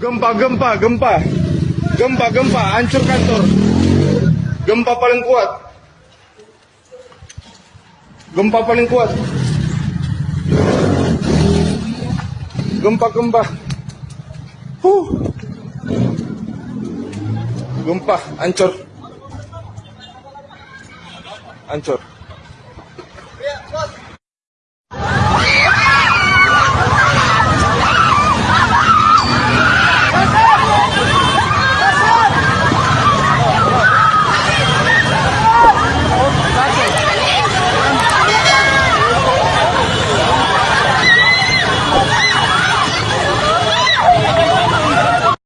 Gempa, gempa, gempa. Gempa, gempa, hancur kantor. Gempa paling kuat. Gempa paling kuat. Gempa, gempa. Huh. Gempa, hancur. Hancur.